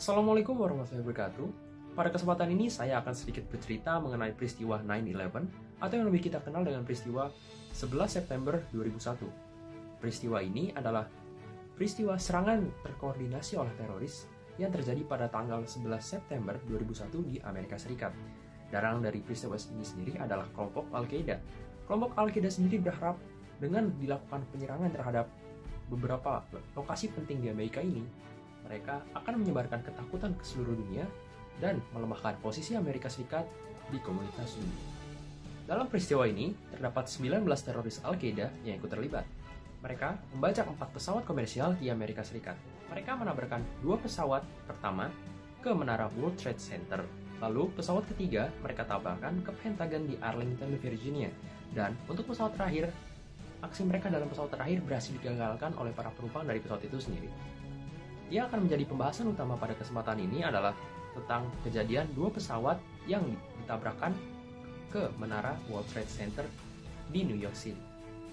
Assalamualaikum warahmatullahi wabarakatuh. Pada kesempatan ini saya akan sedikit bercerita mengenai peristiwa 9/11 atau yang lebih kita kenal dengan peristiwa 11 September 2001. Peristiwa ini adalah peristiwa serangan terkoordinasi oleh teroris yang terjadi pada tanggal 11 September 2001 di Amerika Serikat. Darang dari peristiwa ini sendiri adalah kelompok Al-Qaeda. Kelompok Al-Qaeda sendiri berharap dengan dilakukan penyerangan terhadap beberapa lokasi penting di Amerika ini, mereka akan menyebarkan ketakutan ke seluruh dunia dan melemahkan posisi Amerika Serikat di komunitas dunia. Dalam peristiwa ini, terdapat 19 teroris Al-Qaeda yang ikut terlibat. Mereka membajak empat pesawat komersial di Amerika Serikat. Mereka menabrakkan dua pesawat pertama ke menara World Trade Center. Lalu pesawat ketiga mereka tabrakan ke Pentagon di Arlington, Virginia. Dan untuk pesawat terakhir, aksi mereka dalam pesawat terakhir berhasil digagalkan oleh para penumpang dari pesawat itu sendiri. Yang akan menjadi pembahasan utama pada kesempatan ini adalah tentang kejadian dua pesawat yang ditabrakkan ke menara World Trade Center di New York City.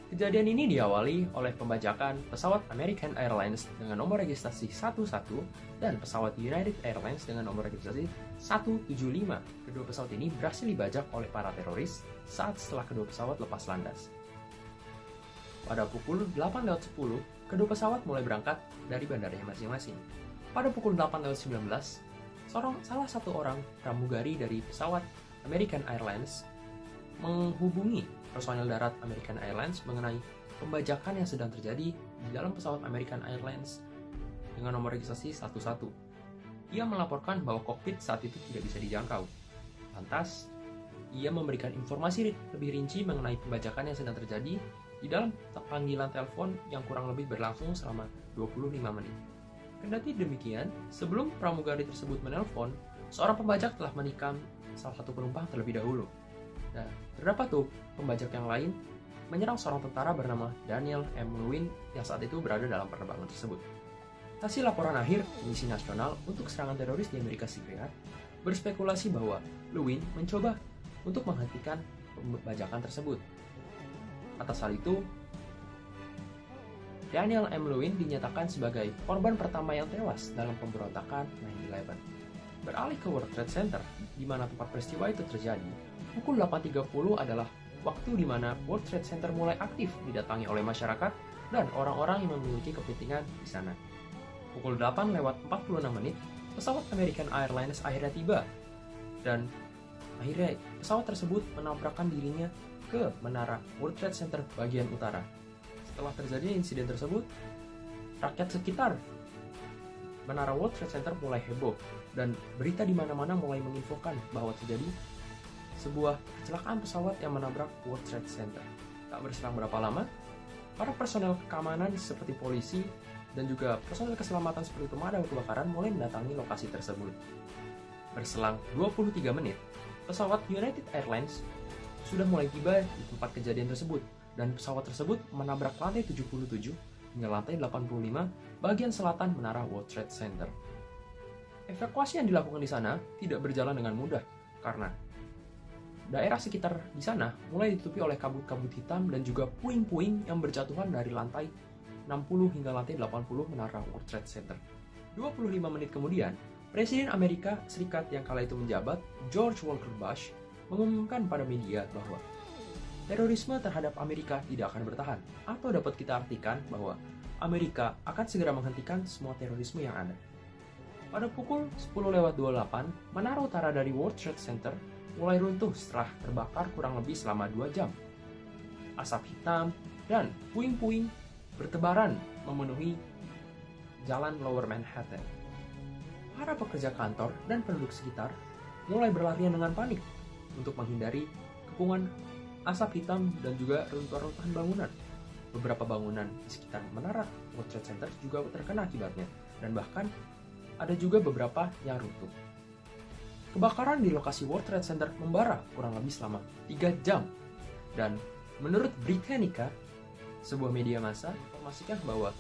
Kejadian ini diawali oleh pembajakan pesawat American Airlines dengan nomor registrasi 11 dan pesawat United Airlines dengan nomor registrasi 175. Kedua pesawat ini berhasil dibajak oleh para teroris saat setelah kedua pesawat lepas landas. Pada pukul 8.10, kedua pesawat mulai berangkat dari bandaranya masing-masing. Pada pukul 8.19, seorang salah satu orang pramugari dari pesawat American Airlines menghubungi personel darat American Airlines mengenai pembajakan yang sedang terjadi di dalam pesawat American Airlines dengan nomor registrasi 11. Ia melaporkan bahwa kokpit saat itu tidak bisa dijangkau. Lantas, ia memberikan informasi lebih rinci mengenai pembajakan yang sedang terjadi di dalam panggilan telepon yang kurang lebih berlangsung selama 25 menit. Kendati demikian, sebelum pramugari tersebut menelpon, seorang pembajak telah menikam salah satu penumpang terlebih dahulu. Nah, terdapat tuh pembajak yang lain menyerang seorang tentara bernama Daniel M. Lewin yang saat itu berada dalam penerbangan tersebut. Hasil laporan akhir Komisi Nasional untuk Serangan Teroris di Amerika Serikat berspekulasi bahwa Lewin mencoba untuk menghentikan pembajakan tersebut. Atas hal itu, Daniel M. Lewin dinyatakan sebagai korban pertama yang tewas dalam pemberontakan 9-11. Beralih ke World Trade Center, di mana tempat peristiwa itu terjadi, pukul 8.30 adalah waktu di mana World Trade Center mulai aktif didatangi oleh masyarakat dan orang-orang yang memiliki kepentingan di sana. Pukul 8 lewat 46 menit, pesawat American Airlines akhirnya tiba dan akhirnya pesawat tersebut menabrakkan dirinya ke menara World Trade Center bagian utara. Setelah terjadi insiden tersebut, rakyat sekitar menara World Trade Center mulai heboh dan berita di mana-mana mulai menginfokan bahwa terjadi sebuah kecelakaan pesawat yang menabrak World Trade Center. Tak berselang berapa lama, para personel keamanan seperti polisi dan juga personel keselamatan seperti pemadam kebakaran mulai mendatangi lokasi tersebut. Berselang 23 menit, pesawat United Airlines sudah mulai tiba di tempat kejadian tersebut dan pesawat tersebut menabrak lantai 77 hingga lantai 85 bagian selatan menara World Trade Center. Evakuasi yang dilakukan di sana tidak berjalan dengan mudah karena daerah sekitar di sana mulai ditutupi oleh kabut-kabut hitam dan juga puing-puing yang berjatuhan dari lantai 60 hingga lantai 80 menara World Trade Center. 25 menit kemudian, Presiden Amerika Serikat yang kala itu menjabat, George Walker Bush, mengumumkan pada media bahwa terorisme terhadap Amerika tidak akan bertahan, atau dapat kita artikan bahwa Amerika akan segera menghentikan semua terorisme yang ada. Pada pukul 10.28, menara utara dari World Trade Center mulai runtuh setelah terbakar kurang lebih selama 2 jam. Asap hitam dan puing-puing bertebaran memenuhi jalan Lower Manhattan. Para pekerja kantor dan penduduk sekitar mulai berlarian dengan panik untuk menghindari kepungan asap hitam dan juga runtuhan-runtuhan bangunan. Beberapa bangunan di sekitar menara World Trade Center juga terkena akibatnya, dan bahkan ada juga beberapa yang runtuh. Kebakaran di lokasi World Trade Center membara kurang lebih selama 3 jam, dan menurut Britannica, sebuah media massa memastikan bahwa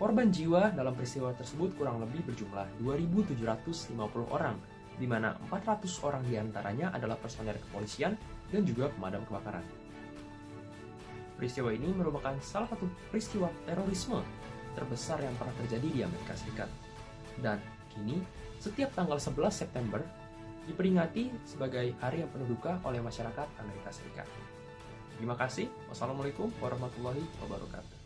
korban jiwa dalam peristiwa tersebut kurang lebih berjumlah 2.750 orang, di mana 400 orang di antaranya adalah personel kepolisian dan juga pemadam kebakaran. Peristiwa ini merupakan salah satu peristiwa terorisme terbesar yang pernah terjadi di Amerika Serikat. Dan Kini, setiap tanggal 11 September diperingati sebagai hari yang penuh duka oleh masyarakat Amerika Serikat. Terima kasih. Wassalamualaikum warahmatullahi wabarakatuh.